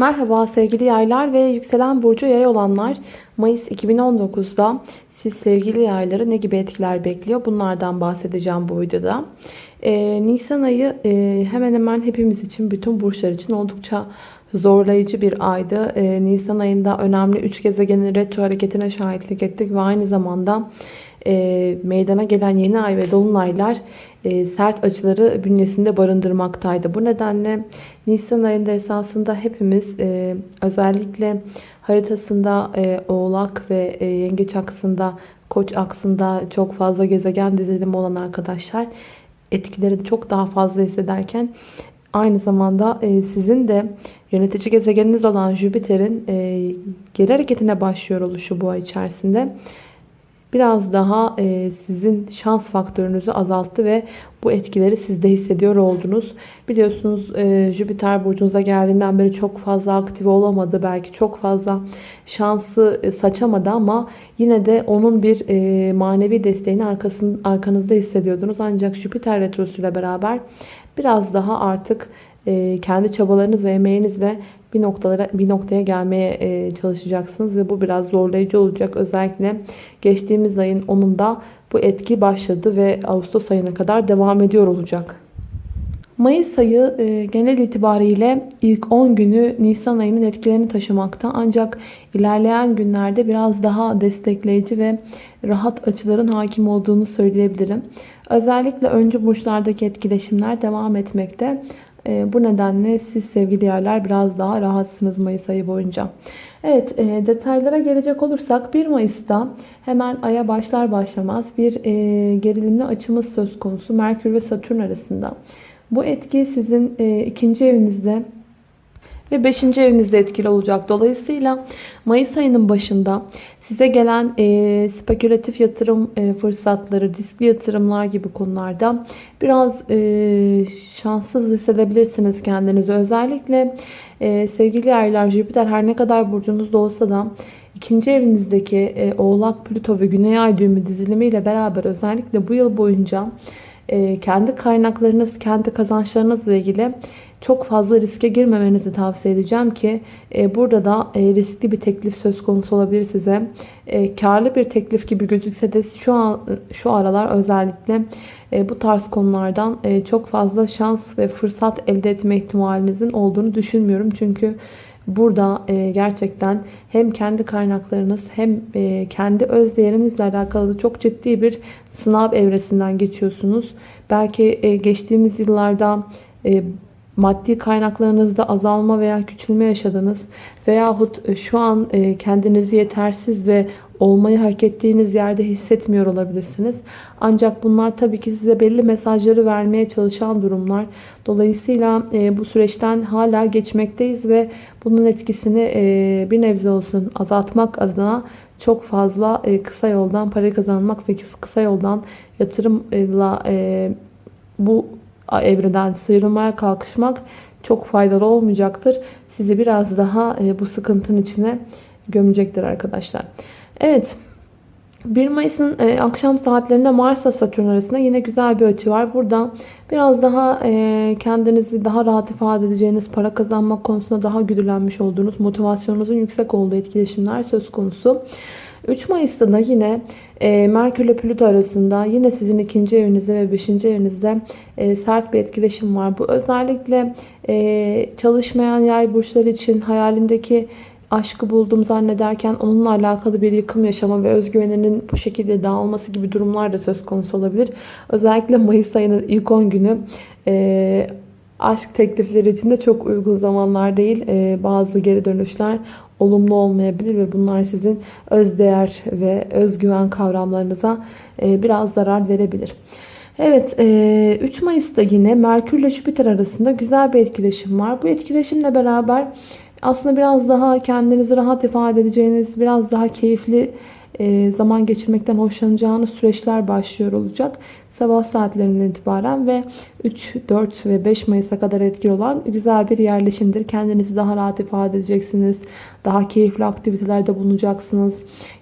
Merhaba sevgili yaylar ve yükselen burcu yay olanlar. Mayıs 2019'da siz sevgili yayları ne gibi etkiler bekliyor? Bunlardan bahsedeceğim bu videoda. Ee, Nisan ayı e, hemen hemen hepimiz için, bütün burçlar için oldukça zorlayıcı bir aydı. Ee, Nisan ayında önemli 3 gezegenin retro hareketine şahitlik ettik ve aynı zamanda e, meydana gelen yeni ay ve dolunaylar e, sert açıları bünyesinde barındırmaktaydı. Bu nedenle Nisan ayında esasında hepimiz e, özellikle haritasında e, Oğlak ve e, Yengeç aksında, Koç aksında çok fazla gezegen dizilimi olan arkadaşlar etkileri çok daha fazla hissederken aynı zamanda e, sizin de yönetici gezegeniniz olan Jüpiter'in e, geri hareketine başlıyor oluşu bu ay içerisinde biraz daha e, sizin şans faktörünüzü azalttı ve bu etkileri sizde hissediyor oldunuz. Biliyorsunuz e, Jüpiter burcunuza geldiğinden beri çok fazla aktif olamadı. Belki çok fazla şansı e, saçamadı ama yine de onun bir manevi desteğini arkasın, arkanızda hissediyordunuz. Ancak Jüpiter retrosuyla beraber biraz daha artık kendi çabalarınız ve emeğinizle bir noktalara bir noktaya gelmeye e, çalışacaksınız ve bu biraz zorlayıcı olacak. Özellikle geçtiğimiz ayın 10'unda bu etki başladı ve Ağustos ayına kadar devam ediyor olacak. Mayıs ayı e, genel itibariyle ilk 10 günü Nisan ayının etkilerini taşımakta. Ancak ilerleyen günlerde biraz daha destekleyici ve rahat açıların hakim olduğunu söyleyebilirim. Özellikle öncü burçlardaki etkileşimler devam etmekte. E, bu nedenle siz sevgili yerler biraz daha rahatsınız Mayıs ayı boyunca. Evet e, detaylara gelecek olursak 1 Mayıs'ta hemen aya başlar başlamaz bir e, gerilimli açımız söz konusu Merkür ve Satürn arasında. Bu etki sizin e, ikinci evinizde ve 5. evinizde etkili olacak. Dolayısıyla Mayıs ayının başında size gelen e, spekülatif yatırım e, fırsatları, riskli yatırımlar gibi konularda biraz e, şanssız hissedebilirsiniz kendinizi. Özellikle e, sevgili yerler Jüpiter her ne kadar burcunuzda olsa da ikinci evinizdeki e, Oğlak, Plüto ve Güney Ay düğümü dizilimiyle beraber özellikle bu yıl boyunca e, kendi kaynaklarınız, kendi kazançlarınızla ilgili çok fazla riske girmemenizi tavsiye edeceğim ki e, burada da e, riskli bir teklif söz konusu olabilir size. E, karlı bir teklif gibi gözükse de şu an şu aralar özellikle e, bu tarz konulardan e, çok fazla şans ve fırsat elde etme ihtimalinizin olduğunu düşünmüyorum. Çünkü burada e, gerçekten hem kendi kaynaklarınız hem e, kendi öz değerinizle alakalı çok ciddi bir sınav evresinden geçiyorsunuz. Belki e, geçtiğimiz yıllarda e, maddi kaynaklarınızda azalma veya küçülme yaşadınız veyahut e, şu an e, kendinizi yetersiz ve olmayı hak ettiğiniz yerde hissetmiyor olabilirsiniz. Ancak bunlar tabii ki size belli mesajları vermeye çalışan durumlar. Dolayısıyla e, bu süreçten hala geçmekteyiz ve bunun etkisini bir nebze olsun azaltmak adına çok fazla kısa yoldan para kazanmak ve kısa yoldan yatırımla bu evreden sıyrılmaya kalkışmak çok faydalı olmayacaktır. Sizi biraz daha e, bu sıkıntının içine gömecektir arkadaşlar. Evet. 1 Mayıs'ın e, akşam saatlerinde Mars'la Satürn arasında yine güzel bir açı var. Burada biraz daha e, kendinizi daha rahat ifade edeceğiniz, para kazanmak konusunda daha güdülenmiş olduğunuz, motivasyonunuzun yüksek olduğu etkileşimler söz konusu. 3 Mayıs'ta da yine e, Merkür ile Plüto arasında yine sizin ikinci evinizde ve beşinci evinizde e, sert bir etkileşim var. Bu özellikle e, çalışmayan yay burçları için hayalindeki aşkı buldum zannederken onunla alakalı bir yıkım yaşama ve özgüveninin bu şekilde dağılması gibi durumlar da söz konusu olabilir. Özellikle Mayıs ayının ilk 10 günü e, aşk teklifleri için de çok uygun zamanlar değil. E, bazı geri dönüşler olumlu olmayabilir ve bunlar sizin özdeğer ve özgüven kavramlarınıza e, biraz zarar verebilir. Evet 3 e, Mayıs'ta yine Merkür ile Jüpiter arasında güzel bir etkileşim var. Bu etkileşimle beraber aslında biraz daha kendinizi rahat ifade edeceğiniz, biraz daha keyifli zaman geçirmekten hoşlanacağınız süreçler başlıyor olacak sabah saatlerinden itibaren ve 3, 4 ve 5 Mayıs'a kadar etkili olan güzel bir yerleşimdir. Kendinizi daha rahat ifade edeceksiniz. Daha keyifli aktivitelerde bulunacaksınız.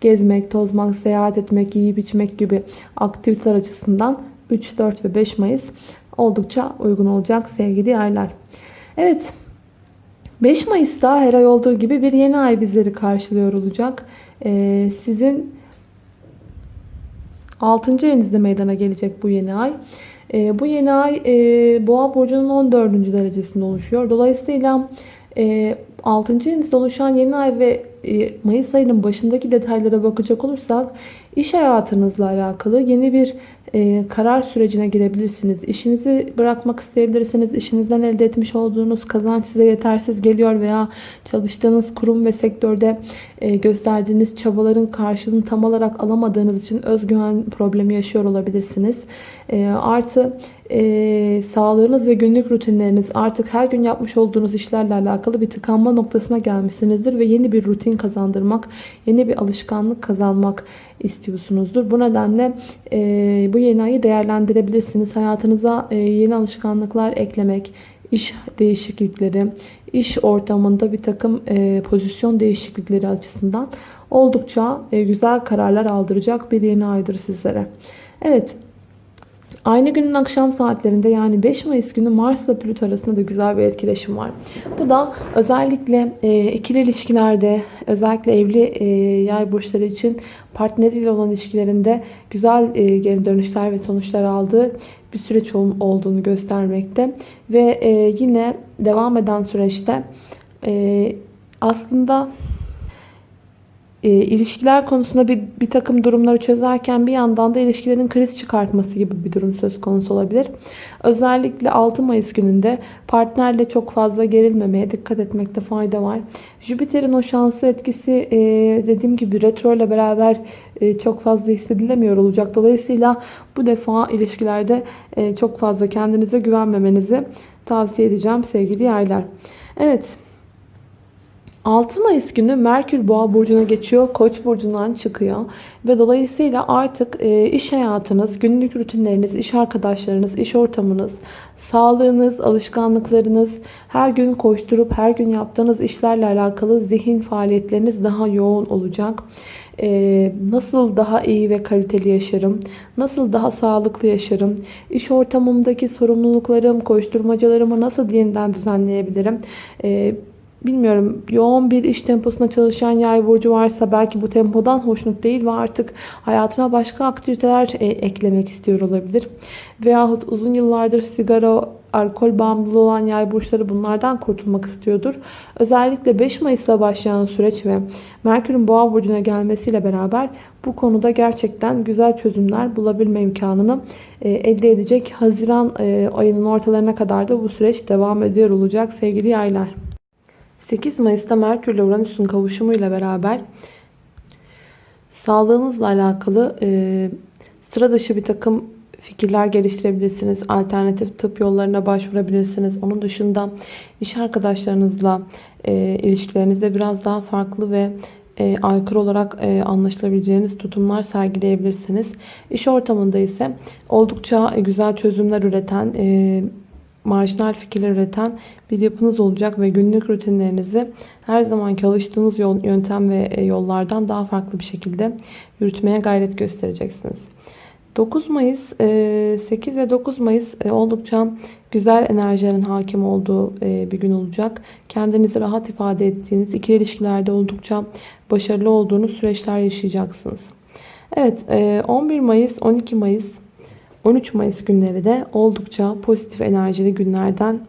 Gezmek, tozmak, seyahat etmek, yiyip içmek gibi aktiviteler açısından 3, 4 ve 5 Mayıs oldukça uygun olacak sevgili yerler. Evet 5 Mayıs'ta her ay olduğu gibi bir yeni ay bizleri karşılıyor olacak. Ee, sizin 6. evinizde meydana gelecek bu yeni ay. Ee, bu yeni ay e, Boğa burcunun 14. derecesinde oluşuyor. Dolayısıyla e, 6. evinizde oluşan yeni ay ve e, Mayıs ayının başındaki detaylara bakacak olursak iş hayatınızla alakalı yeni bir e, karar sürecine girebilirsiniz. İşinizi bırakmak isteyebilirsiniz. İşinizden elde etmiş olduğunuz kazanç size yetersiz geliyor veya çalıştığınız kurum ve sektörde e, gösterdiğiniz çabaların karşılığını tam olarak alamadığınız için özgüven problemi yaşıyor olabilirsiniz. E, artı e, sağlığınız ve günlük rutinleriniz artık her gün yapmış olduğunuz işlerle alakalı bir tıkanma noktasına gelmişsinizdir ve yeni bir rutin kazandırmak, yeni bir alışkanlık kazanmak istiyorsunuzdur. Bu nedenle e, bu yeni ayı değerlendirebilirsiniz. Hayatınıza e, yeni alışkanlıklar eklemek, iş değişiklikleri, iş ortamında bir takım e, pozisyon değişiklikleri açısından oldukça e, güzel kararlar aldıracak bir yeni aydır sizlere. Evet. Aynı günün akşam saatlerinde yani 5 Mayıs günü Mars ile Plüto arasında da güzel bir etkileşim var. Bu da özellikle e, ikili ilişkilerde özellikle evli e, yay burçları için partneriyle olan ilişkilerinde güzel e, geri dönüşler ve sonuçlar aldığı bir süreç ol, olduğunu göstermekte. Ve e, yine devam eden süreçte e, aslında e, ilişkiler konusunda bir, bir takım durumları çözerken bir yandan da ilişkilerin kriz çıkartması gibi bir durum söz konusu olabilir. Özellikle 6 Mayıs gününde partnerle çok fazla gerilmemeye dikkat etmekte fayda var. Jüpiter'in o şanslı etkisi e, dediğim gibi retro ile beraber e, çok fazla hissedilemiyor olacak. Dolayısıyla bu defa ilişkilerde e, çok fazla kendinize güvenmemenizi tavsiye edeceğim sevgili yaylar. Evet. 6 Mayıs günü Merkür Boğa burcuna geçiyor. Koç burcundan çıkıyor. Ve dolayısıyla artık e, iş hayatınız, günlük rutinleriniz, iş arkadaşlarınız, iş ortamınız, sağlığınız, alışkanlıklarınız, her gün koşturup her gün yaptığınız işlerle alakalı zihin faaliyetleriniz daha yoğun olacak. Ee, nasıl daha iyi ve kaliteli yaşarım, nasıl daha sağlıklı yaşarım, iş ortamımdaki sorumluluklarım, koşturmacalarımı nasıl yeniden düzenleyebilirim, ee, bilmiyorum yoğun bir iş temposuna çalışan yay burcu varsa belki bu tempodan hoşnut değil ve artık hayatına başka aktiviteler e, eklemek istiyor olabilir. Veyahut uzun yıllardır sigara, alkol bağımlılığı olan yay burçları bunlardan kurtulmak istiyordur. Özellikle 5 Mayıs'ta başlayan süreç ve Merkür'ün boğa burcuna gelmesiyle beraber bu konuda gerçekten güzel çözümler bulabilme imkanını e, elde edecek. Haziran e, ayının ortalarına kadar da bu süreç devam ediyor olacak sevgili yaylar. 8 Mayıs'ta Merkür ile Uranüs'ün kavuşumuyla beraber sağlığınızla alakalı e, sıra dışı bir takım fikirler geliştirebilirsiniz. Alternatif tıp yollarına başvurabilirsiniz. Onun dışında iş arkadaşlarınızla e, ilişkilerinizde biraz daha farklı ve e, aykırı olarak e, anlaşılabileceğiniz tutumlar sergileyebilirsiniz. İş ortamında ise oldukça güzel çözümler üreten, e, marjinal fikirler üreten bir yapınız olacak ve günlük rutinlerinizi her zaman çalıştığınız yol, yöntem ve e, yollardan daha farklı bir şekilde yürütmeye gayret göstereceksiniz. 9 Mayıs, 8 e, ve 9 Mayıs e, oldukça güzel enerjilerin hakim olduğu bir gün olacak. Kendinizi rahat ifade ettiğiniz, ikili ilişkilerde oldukça başarılı olduğunuz süreçler yaşayacaksınız. Evet, 11 Mayıs, 12 Mayıs 13 Mayıs günleri de oldukça pozitif enerjili günlerden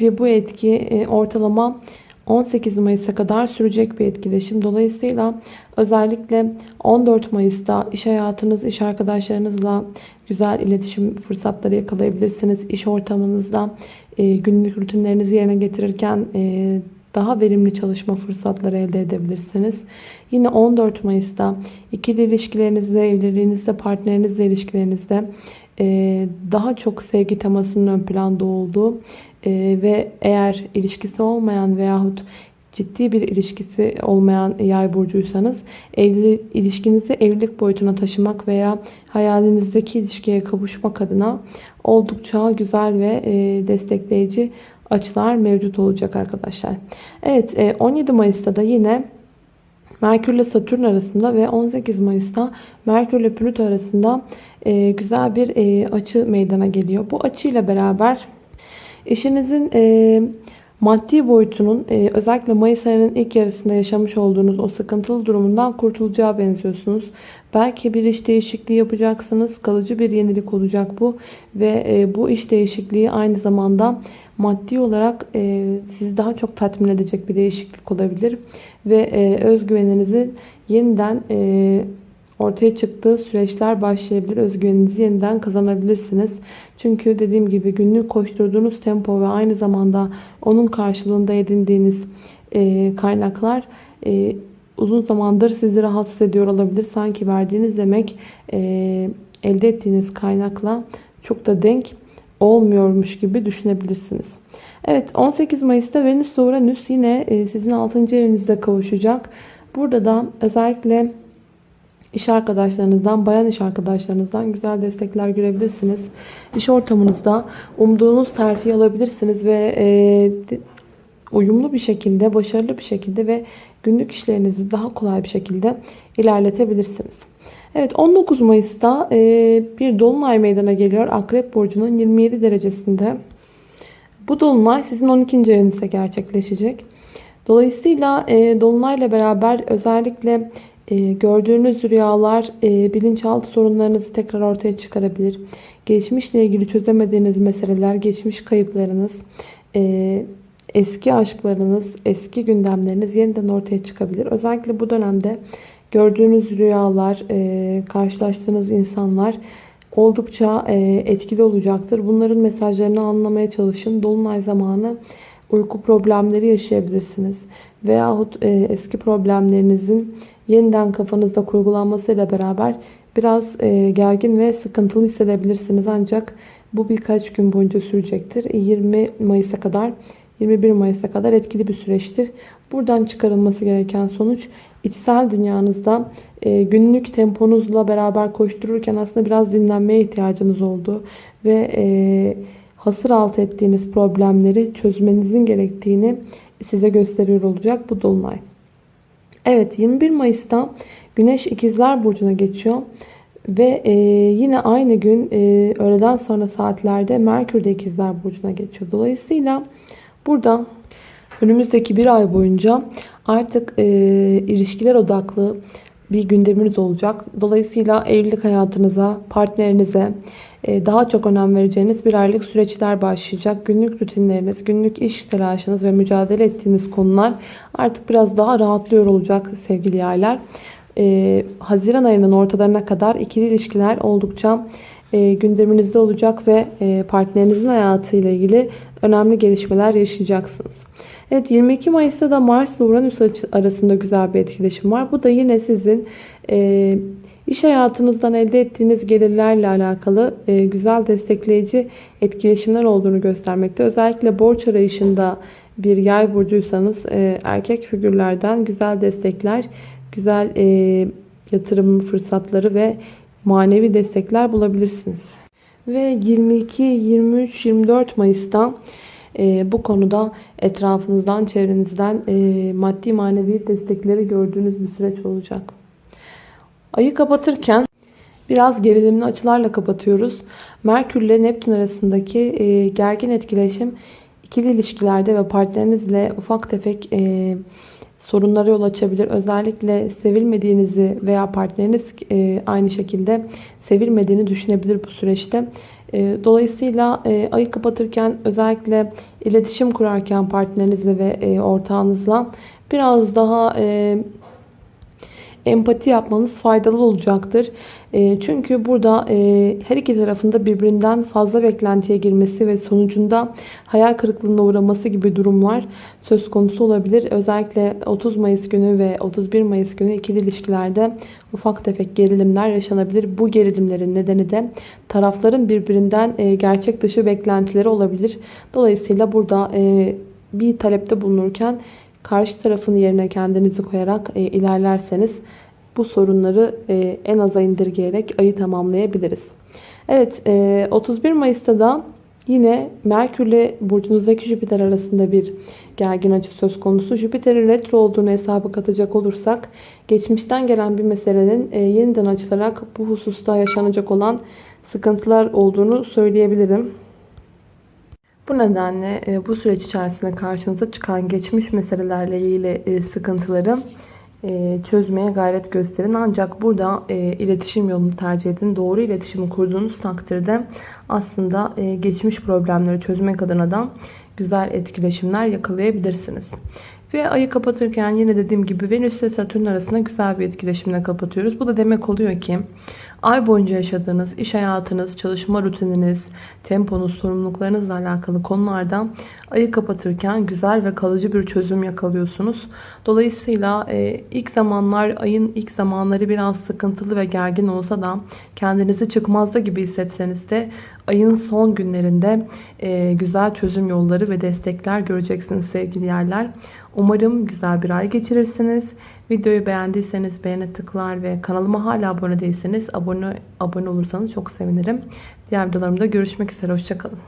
ve bu etki e, ortalama 18 Mayıs'a kadar sürecek bir etkileşim. Dolayısıyla özellikle 14 Mayıs'ta iş hayatınız, iş arkadaşlarınızla güzel iletişim fırsatları yakalayabilirsiniz. İş ortamınızda e, günlük rutinlerinizi yerine getirirken e, daha verimli çalışma fırsatları elde edebilirsiniz. Yine 14 Mayıs'ta ikili ilişkilerinizde, evliliğinizde, partnerinizle ilişkilerinizde e, daha çok sevgi temasının ön planda olduğu e, ve eğer ilişkisi olmayan veyahut ciddi bir ilişkisi olmayan yay burcuysanız evli, ilişkinizi evlilik boyutuna taşımak veya hayalinizdeki ilişkiye kavuşmak adına oldukça güzel ve e, destekleyici açılar mevcut olacak arkadaşlar. Evet 17 Mayıs'ta da yine Merkür ile Satürn arasında ve 18 Mayıs'ta Merkür ile Plüto arasında e, güzel bir e, açı meydana geliyor. Bu açıyla beraber eşinizin e, maddi boyutunun e, özellikle Mayıs ayının ilk yarısında yaşamış olduğunuz o sıkıntılı durumundan kurtulacağı benziyorsunuz. Belki bir iş değişikliği yapacaksınız. Kalıcı bir yenilik olacak bu. Ve e, bu iş değişikliği aynı zamanda maddi olarak e, sizi daha çok tatmin edecek bir değişiklik olabilir. Ve e, özgüveninizin yeniden e, ortaya çıktığı süreçler başlayabilir. Özgüveninizi yeniden kazanabilirsiniz. Çünkü dediğim gibi günlük koşturduğunuz tempo ve aynı zamanda onun karşılığında edindiğiniz e, kaynaklar e, uzun zamandır sizi rahatsız ediyor olabilir. Sanki verdiğiniz demek e, elde ettiğiniz kaynakla çok da denk olmuyormuş gibi düşünebilirsiniz. Evet 18 Mayıs'ta Venüs ve Uranüs yine e, sizin 6. evinizde kavuşacak. Burada da özellikle iş arkadaşlarınızdan, bayan iş arkadaşlarınızdan güzel destekler görebilirsiniz. İş ortamınızda umduğunuz terfi alabilirsiniz ve e, uyumlu bir şekilde, başarılı bir şekilde ve günlük işlerinizi daha kolay bir şekilde ilerletebilirsiniz. Evet 19 Mayıs'ta e, bir dolunay meydana geliyor. Akrep Burcu'nun 27 derecesinde. Bu dolunay sizin 12. evinizde gerçekleşecek. Dolayısıyla e, dolunayla beraber özellikle e, gördüğünüz rüyalar bilinçaltı sorunlarınızı tekrar ortaya çıkarabilir. Geçmişle ilgili çözemediğiniz meseleler, geçmiş kayıplarınız, eski aşklarınız, eski gündemleriniz yeniden ortaya çıkabilir. Özellikle bu dönemde gördüğünüz rüyalar, e, karşılaştığınız insanlar oldukça e, etkili olacaktır. Bunların mesajlarını anlamaya çalışın. Dolunay zamanı uyku problemleri yaşayabilirsiniz. Veyahut e, eski problemlerinizin yeniden kafanızda kurgulanmasıyla beraber biraz e, gergin ve sıkıntılı hissedebilirsiniz. Ancak bu birkaç gün boyunca sürecektir. 20 Mayıs'a kadar 21 Mayıs'a kadar etkili bir süreçtir. Buradan çıkarılması gereken sonuç içsel dünyanızda e, günlük temponuzla beraber koştururken aslında biraz dinlenmeye ihtiyacınız oldu. Ve e, hasır alt ettiğiniz problemleri çözmenizin gerektiğini size gösteriyor olacak bu dolunay. Evet 21 Mayıs'ta Güneş İkizler Burcu'na geçiyor. Ve e, yine aynı gün e, öğleden sonra saatlerde Merkür de İkizler Burcu'na geçiyor. Dolayısıyla burada önümüzdeki bir ay boyunca artık e, ilişkiler odaklı bir gündeminiz olacak. Dolayısıyla evlilik hayatınıza, partnerinize e, daha çok önem vereceğiniz bir aylık süreçler başlayacak. Günlük rutinleriniz, günlük iş telaşınız ve mücadele ettiğiniz konular artık biraz daha rahatlıyor olacak sevgili yaylar. Ee, Haziran ayının ortalarına kadar ikili ilişkiler oldukça e, gündeminizde olacak ve e, partnerinizin hayatıyla ilgili önemli gelişmeler yaşayacaksınız. Evet 22 Mayıs'ta da Mars ile Uranüs arasında güzel bir etkileşim var. Bu da yine sizin e, iş hayatınızdan elde ettiğiniz gelirlerle alakalı e, güzel destekleyici etkileşimler olduğunu göstermekte. Özellikle borç arayışında bir yay burcuysanız e, erkek figürlerden güzel destekler, güzel e, yatırım fırsatları ve manevi destekler bulabilirsiniz. Ve 22, 23, 24 Mayıs'ta e, bu konuda etrafınızdan, çevrenizden e, maddi manevi destekleri gördüğünüz bir süreç olacak. Ayı kapatırken biraz gerilimli açılarla kapatıyoruz. Merkür ile Neptün arasındaki e, gergin etkileşim ikili ilişkilerde ve partnerinizle ufak tefek e, sorunlara yol açabilir. Özellikle sevilmediğinizi veya partneriniz e, aynı şekilde sevilmediğini düşünebilir bu süreçte. E, dolayısıyla e, ayı kapatırken özellikle iletişim kurarken partnerinizle ve ortağınızla biraz daha empati yapmanız faydalı olacaktır. E, çünkü burada e, her iki tarafında birbirinden fazla beklentiye girmesi ve sonucunda hayal kırıklığına uğraması gibi durumlar söz konusu olabilir. Özellikle 30 Mayıs günü ve 31 Mayıs günü ikili ilişkilerde ufak tefek gerilimler yaşanabilir. Bu gerilimlerin nedeni de tarafların birbirinden e, gerçek dışı beklentileri olabilir. Dolayısıyla burada bir talepte bulunurken karşı tarafın yerine kendinizi koyarak e, ilerlerseniz bu sorunları e, en aza indirgeyerek ayı tamamlayabiliriz. Evet e, 31 Mayıs'ta da yine Merkür ile burcunuzdaki Jüpiter arasında bir gergin açı söz konusu. Jüpiter'in retro olduğunu hesaba katacak olursak geçmişten gelen bir meselenin e, yeniden açılarak bu hususta yaşanacak olan sıkıntılar olduğunu söyleyebilirim. Bu nedenle e, bu süreç içerisinde karşınıza çıkan geçmiş meselelerle ilgili e, sıkıntıları e, çözmeye gayret gösterin. Ancak burada iletişim yolunu tercih edin. Doğru iletişimi kurduğunuz takdirde aslında geçmiş problemleri çözmek adına da güzel etkileşimler yakalayabilirsiniz. Ve ayı kapatırken yine dediğim gibi Venüs ile Satürn arasında güzel bir etkileşimle kapatıyoruz. Bu da demek oluyor ki ay boyunca yaşadığınız iş hayatınız, çalışma rutininiz, temponuz, sorumluluklarınızla alakalı konularda ayı kapatırken güzel ve kalıcı bir çözüm yakalıyorsunuz. Dolayısıyla e, ilk zamanlar ayın ilk zamanları biraz sıkıntılı ve gergin olsa da kendinizi çıkmazda gibi hissetseniz de ayın son günlerinde e, güzel çözüm yolları ve destekler göreceksiniz sevgili yerler. Umarım güzel bir ay geçirirsiniz. Videoyu beğendiyseniz beğene tıklar ve kanalıma hala abone değilseniz abone, abone olursanız çok sevinirim. Diğer videolarımda görüşmek üzere. Hoşçakalın.